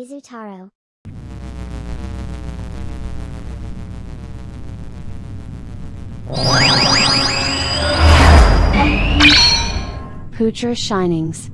Izutaro. Putra Shinings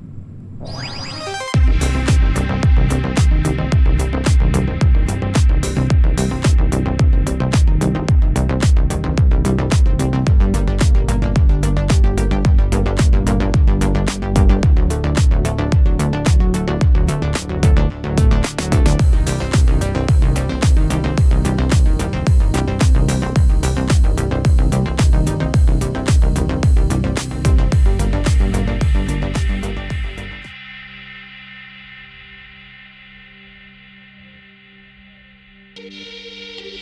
フフフ。